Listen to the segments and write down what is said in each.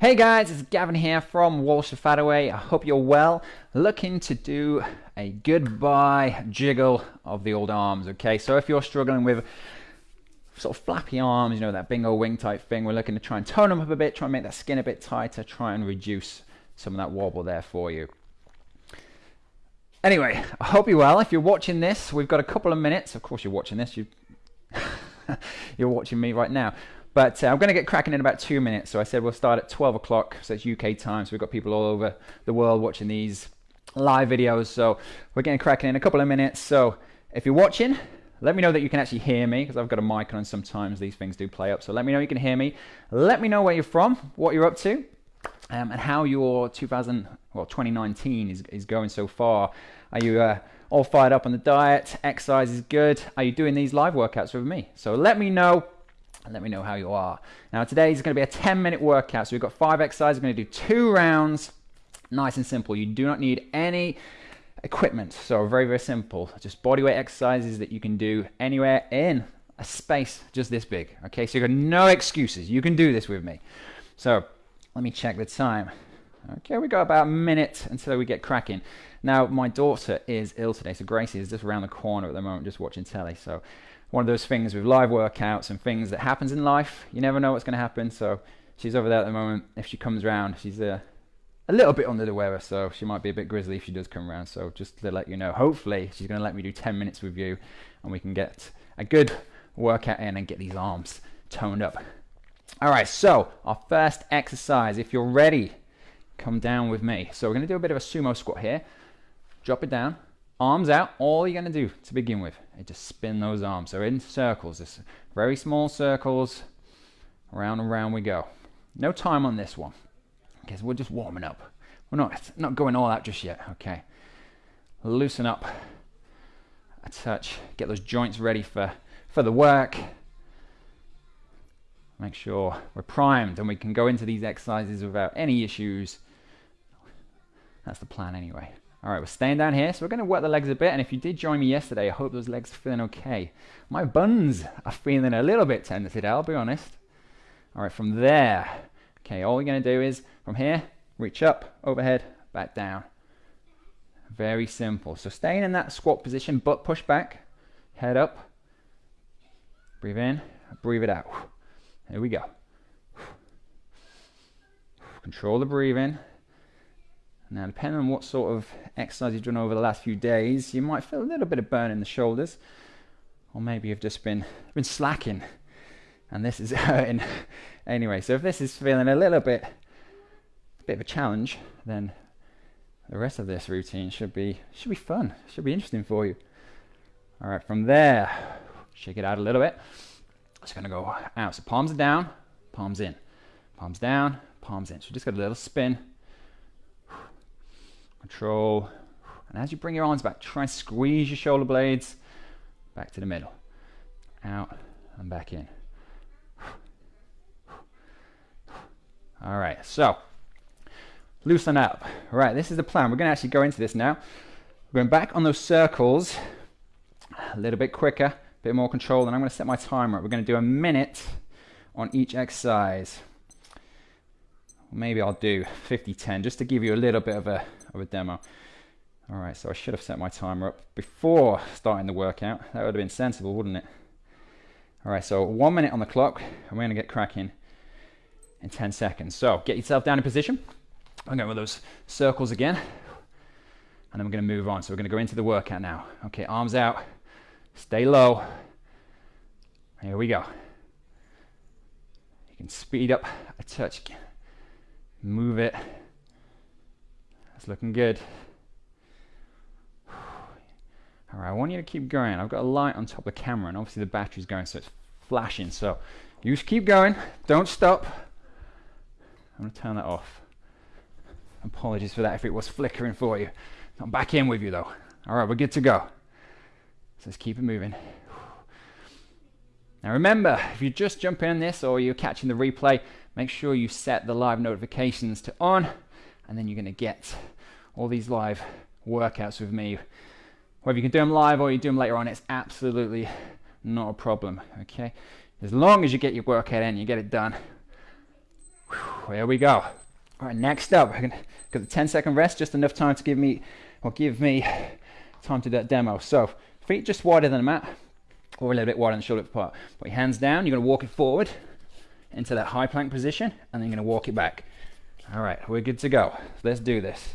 Hey guys, it's Gavin here from Walsh of Fadaway. I hope you're well. Looking to do a goodbye jiggle of the old arms, okay? So if you're struggling with sort of flappy arms, you know, that bingo wing type thing, we're looking to try and tone them up a bit, try and make that skin a bit tighter, try and reduce some of that wobble there for you. Anyway, I hope you're well. If you're watching this, we've got a couple of minutes. Of course, you're watching this. You, you're watching me right now. But uh, I'm going to get cracking in about two minutes. So I said we'll start at 12 o'clock, so it's UK time. So we've got people all over the world watching these live videos. So we're getting cracking in a couple of minutes. So if you're watching, let me know that you can actually hear me because I've got a mic on. Sometimes these things do play up. So let me know you can hear me. Let me know where you're from, what you're up to, um, and how your 2000 well 2019 is is going so far. Are you uh, all fired up on the diet? Exercise is good. Are you doing these live workouts with me? So let me know and let me know how you are. Now today is going to be a 10 minute workout. So we've got five exercises. We're going to do two rounds. Nice and simple. You do not need any equipment. So very, very simple. Just bodyweight exercises that you can do anywhere in a space just this big. Okay, so you've got no excuses. You can do this with me. So let me check the time. Okay, we got about a minute until we get cracking. Now, my daughter is ill today, so Gracie is just around the corner at the moment, just watching telly. So one of those things with live workouts and things that happens in life. You never know what's going to happen. So she's over there at the moment. If she comes around, she's uh, a little bit under the weather, so she might be a bit grizzly if she does come around. So just to let you know, hopefully she's going to let me do 10 minutes with you, and we can get a good workout in and get these arms toned up. All right, so our first exercise. If you're ready, come down with me. So we're going to do a bit of a sumo squat here. Drop it down, arms out, all you're going to do to begin with is just spin those arms. So in circles, just very small circles, around and round we go. No time on this one, because we're just warming up. We're not, not going all out just yet, okay. Loosen up a touch, get those joints ready for, for the work. Make sure we're primed and we can go into these exercises without any issues. That's the plan anyway. All right, we're staying down here, so we're going to work the legs a bit. And if you did join me yesterday, I hope those legs are feeling okay. My buns are feeling a little bit tender today, I'll be honest. All right, from there, okay, all we're going to do is from here, reach up, overhead, back down. Very simple. So staying in that squat position, butt push back, head up, breathe in, breathe it out. Here we go. Control the breathing. Now, depending on what sort of exercise you've done over the last few days, you might feel a little bit of burn in the shoulders, or maybe you've just been been slacking, and this is hurting. anyway, so if this is feeling a little bit, a bit of a challenge, then the rest of this routine should be should be fun, should be interesting for you. All right, from there, shake it out a little bit. It's gonna go out. So palms are down, palms in, palms down, palms in. So just got a little spin Control. And as you bring your arms back, try and squeeze your shoulder blades back to the middle. Out and back in. All right, so loosen up. All right, this is the plan. We're going to actually go into this now. We're going back on those circles a little bit quicker, a bit more control, and I'm going to set my timer. We're going to do a minute on each exercise. Maybe I'll do 50-10 just to give you a little bit of a of a demo. All right, so I should have set my timer up before starting the workout. That would have been sensible, wouldn't it? All right, so one minute on the clock, and we're gonna get cracking in 10 seconds. So get yourself down in position. I'm going with those circles again, and then we're gonna move on. So we're gonna go into the workout now. Okay, arms out, stay low. Here we go. You can speed up a touch, move it it's looking good. All right, I want you to keep going. I've got a light on top of the camera, and obviously the battery's going, so it's flashing. So you just keep going. Don't stop. I'm to turn that off. Apologies for that if it was flickering for you. I'm back in with you, though. All right, we're good to go. So let's keep it moving. Now remember, if you just jump in this or you're catching the replay, make sure you set the live notifications to on and then you're going to get all these live workouts with me. Whether you can do them live or you do them later on, it's absolutely not a problem, okay? As long as you get your workout in, you get it done. Whew. There we go. All right, next up, gonna got the 10 second rest, just enough time to give me, or give me time to do that demo. So feet just wider than the mat, or a little bit wider than the shoulder apart. Put your hands down, you're gonna walk it forward into that high plank position, and then you're gonna walk it back. All right, we're good to go. Let's do this.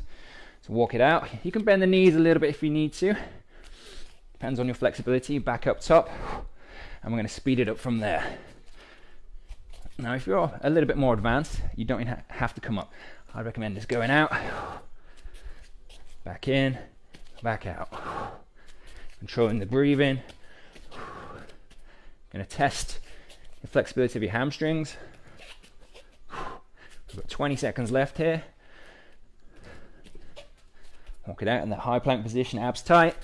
So walk it out. You can bend the knees a little bit if you need to. Depends on your flexibility. Back up top, and we're gonna speed it up from there. Now, if you're a little bit more advanced, you don't have to come up. I recommend just going out, back in, back out. Controlling the breathing. Going to test the flexibility of your hamstrings. We've got 20 seconds left here. Walk it out in that high plank position, abs tight.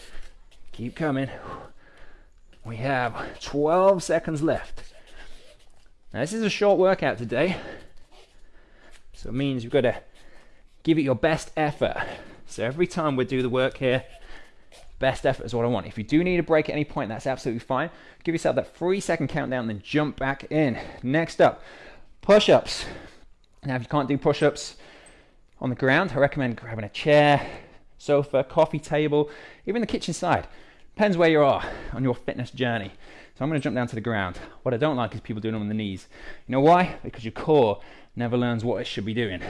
Keep coming. We have 12 seconds left. Now, this is a short workout today, so it means you've got to give it your best effort. So every time we do the work here, best effort is what I want. If you do need a break at any point, that's absolutely fine. Give yourself that three second countdown, and then jump back in. Next up, push ups. Now, if you can't do push ups on the ground, I recommend grabbing a chair, sofa, coffee table, even the kitchen side. Depends where you are on your fitness journey. So I'm going to jump down to the ground. What I don't like is people doing them on the knees. You know why? Because your core never learns what it should be doing.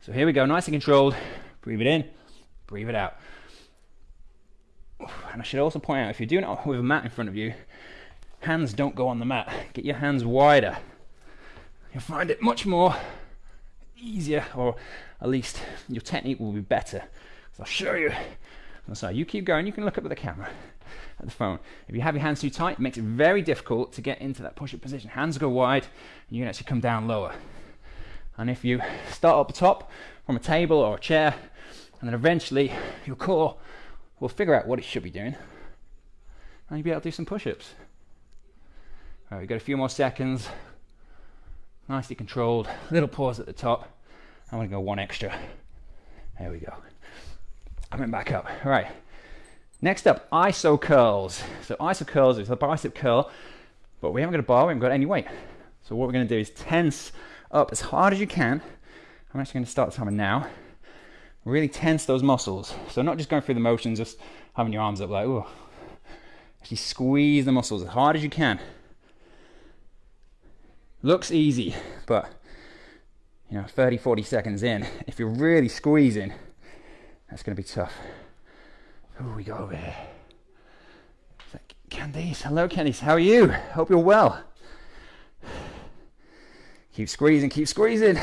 So here we go, nice and controlled. Breathe it in, breathe it out. And I should also point out, if you're doing it with a mat in front of you, hands don't go on the mat. Get your hands wider. You'll find it much more easier, or at least your technique will be better. So I'll show you. Oh, so you keep going, you can look up at the camera at the phone. If you have your hands too tight, it makes it very difficult to get into that push-up position. Hands go wide, and you can actually come down lower. And if you start up top from a table or a chair, and then eventually your core will figure out what it should be doing, and you'll be able to do some push-ups. All right, we've got a few more seconds. Nicely controlled. Little pause at the top. I'm to go one extra. There we go. Coming back up. All right. Next up, iso curls. So iso curls is a bicep curl, but we haven't got a bar, we haven't got any weight. So what we're to do is tense up as hard as you can. I'm actually to start timer now. Really tense those muscles. So not just going through the motions, just having your arms up like, oh. Actually squeeze the muscles as hard as you can. Looks easy, but you know, 30, 40 seconds in, if you're really squeezing, that's going to be tough. Who we got over here? That Candice? Hello, Candice. How are you? Hope you're well. Keep squeezing, keep squeezing.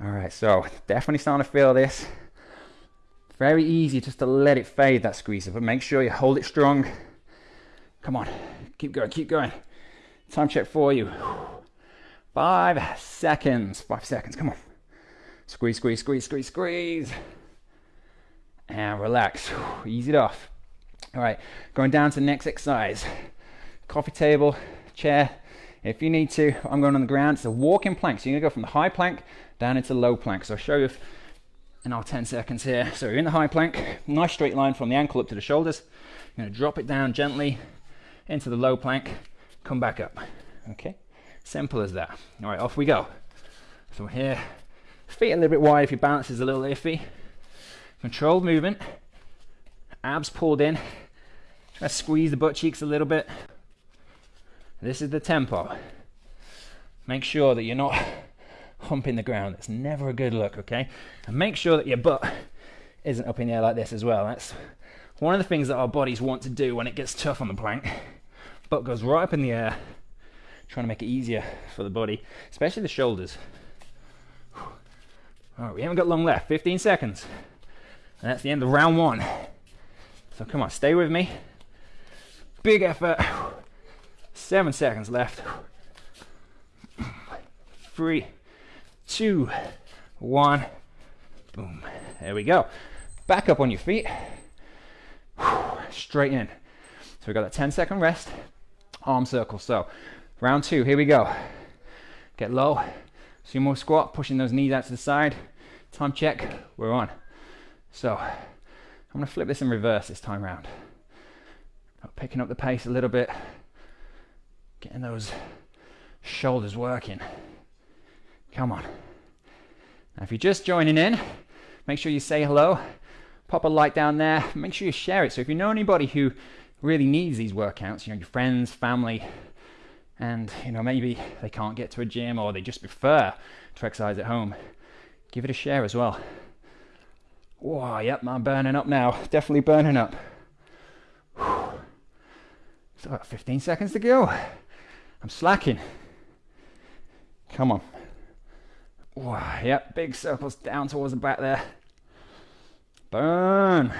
All right, so definitely starting to feel this. Very easy just to let it fade, that squeeze, but make sure you hold it strong. Come on, keep going, keep going. Time check for you. Five seconds, five seconds, come on. Squeeze, squeeze, squeeze, squeeze, squeeze. And relax. Ease it off. All right, going down to the next exercise. Coffee table, chair. If you need to, I'm going on the ground. It's a walking plank. So you're gonna go from the high plank down into low plank. So I'll show you in our 10 seconds here. So you're in the high plank, nice straight line from the ankle up to the shoulders. You're gonna drop it down gently into the low plank, come back up. Okay, simple as that. All right, off we go. So here, Feet a little bit wide if your balance is a little iffy. Controlled movement. Abs pulled in. Try to squeeze the butt cheeks a little bit. This is the tempo. Make sure that you're not humping the ground. It's never a good look, okay? And make sure that your butt isn't up in the air like this as well. That's one of the things that our bodies want to do when it gets tough on the plank. Butt goes right up in the air, trying to make it easier for the body, especially the shoulders. All right, we haven't got long left, 15 seconds. And that's the end of round one. So come on, stay with me. Big effort. Seven seconds left. Three, two, one. Boom. There we go. Back up on your feet. Straight in. So we got that 10 second rest. Arm circle. So round two, here we go. Get low. Sumo squat, pushing those knees out to the side. Time check, we're on. So I'm gonna flip this in reverse this time round. Picking up the pace a little bit. Getting those shoulders working. Come on. Now, if you're just joining in, make sure you say hello. Pop a like down there. Make sure you share it. So if you know anybody who really needs these workouts, you know, your friends, family, and you know maybe they can't get to a gym or they just prefer to exercise at home, give it a share as well. Whoa, yep, I'm burning up now. Definitely burning up. So about 15 seconds to go. I'm slacking. Come on. Wow, yep, big circles down towards the back there. Burn.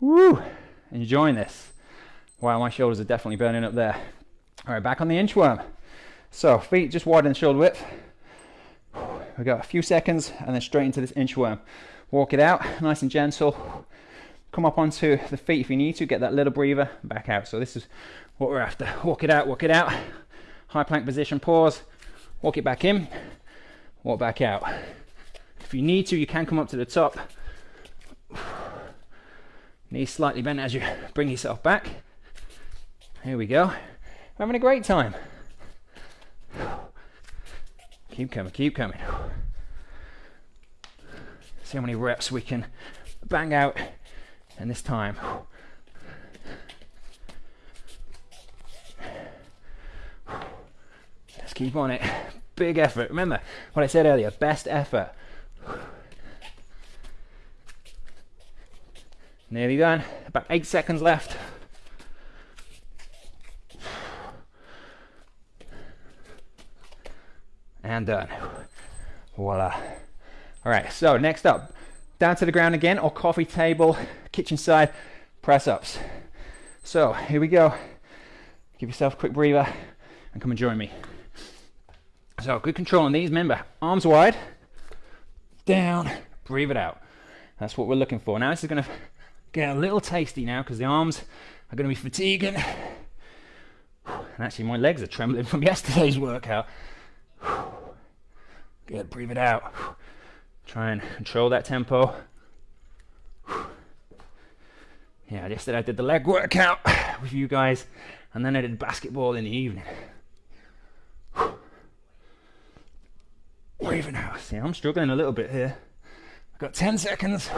Woo! Enjoying this. Wow, my shoulders are definitely burning up there. All right, back on the inchworm. So feet just wider than shoulder width. We got a few seconds and then straight into this inchworm. Walk it out, nice and gentle. Come up onto the feet if you need to. Get that little breather back out. So this is what we're after. Walk it out, walk it out. High plank position, pause. Walk it back in, walk back out. If you need to, you can come up to the top. Knees slightly bent as you bring yourself back. Here we go having a great time. Keep coming, keep coming. See how many reps we can bang out in this time. Let's keep on it. Big effort. Remember what I said earlier best effort. Nearly done. About eight seconds left. and done. Voila. All right, so next up, down to the ground again, or coffee table, kitchen side, press ups. So here we go. Give yourself a quick breather and come and join me. So good control on these. Remember, arms wide, down, breathe it out. That's what we're looking for. Now this is gonna get a little tasty now because the arms are gonna be fatiguing. And actually my legs are trembling from yesterday's workout. Good, breathe it out. Try and control that tempo. Yeah, yesterday I did the leg workout with you guys, and then I did basketball in the evening. Breathing out. See, I'm struggling a little bit here. I've got 10 seconds.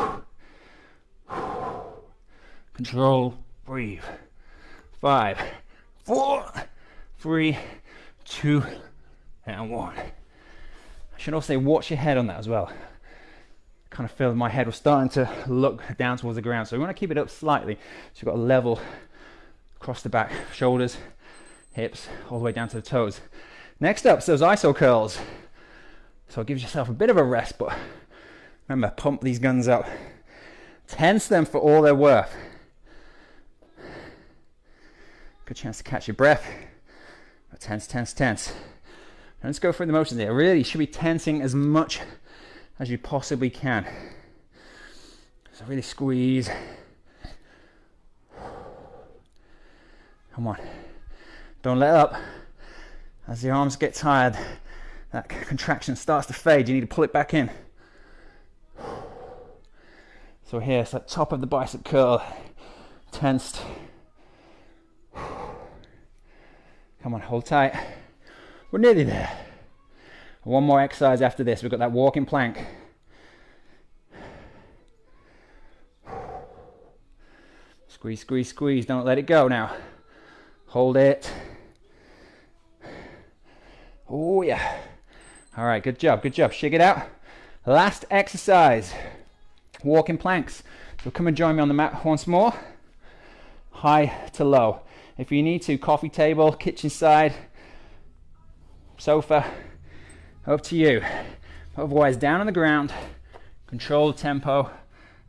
Control, breathe. Five, four, three, two, and one. I should also say watch your head on that as well. Kind of feel my head was starting to look down towards the ground. So we want to keep it up slightly. So you've got a level across the back, shoulders, hips, all the way down to the toes. Next up, so those iso curls. So give yourself a bit of a rest, but remember, pump these guns up. Tense them for all they're worth. Good chance to catch your breath. Tense, tense, tense. And let's go through the motions here. Really, you should be tensing as much as you possibly can. So really squeeze. Come on. Don't let up. As the arms get tired, that contraction starts to fade. You need to pull it back in. So here, it's that top of the bicep curl, tensed. Come on, hold tight. We're nearly there. One more exercise after this. We've got that walking plank. Squeeze, squeeze, squeeze. Don't let it go now. Hold it. Oh, yeah. All right, good job, good job. Shake it out. Last exercise walking planks. So come and join me on the mat once more. High to low. If you need to, coffee table, kitchen side, sofa, up to you. Otherwise, down on the ground, control the tempo,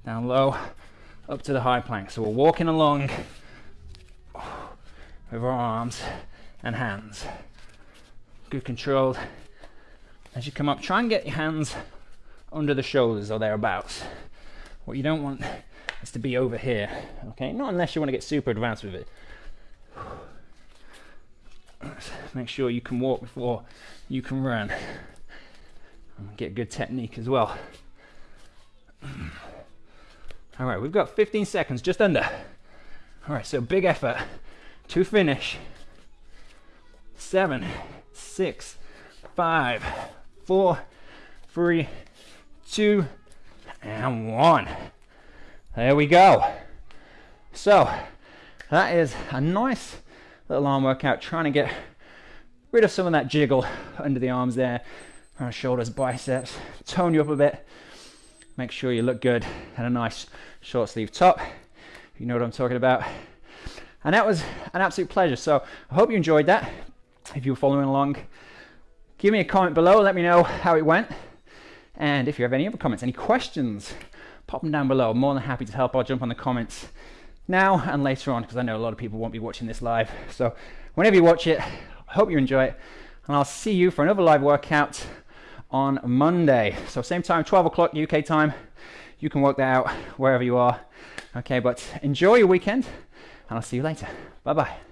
down low, up to the high plank. So we're walking along with our arms and hands. Good control. As you come up, try and get your hands under the shoulders or thereabouts. What you don't want is to be over here, okay? Not unless you want to get super advanced with it. Make sure you can walk before you can run. And Get good technique as well. All right, we've got 15 seconds, just under. All right, so big effort to finish. seven, six, five, four, three, two, and one. There we go. So that is a nice little arm workout, trying to get rid of some of that jiggle under the arms there, our shoulders, biceps, tone you up a bit, make sure you look good, and a nice short sleeve top. You know what I'm talking about. And that was an absolute pleasure. So I hope you enjoyed that. If you were following along, give me a comment below. Let me know how it went. And if you have any other comments, any questions, pop them down below. I'm more than happy to help. I'll jump on the comments now and later on because I know a lot of people won't be watching this live. So whenever you watch it, I hope you enjoy it. And I'll see you for another live workout on Monday. So same time, 12 o'clock UK time. You can work that out wherever you are. Okay, but enjoy your weekend and I'll see you later. Bye bye.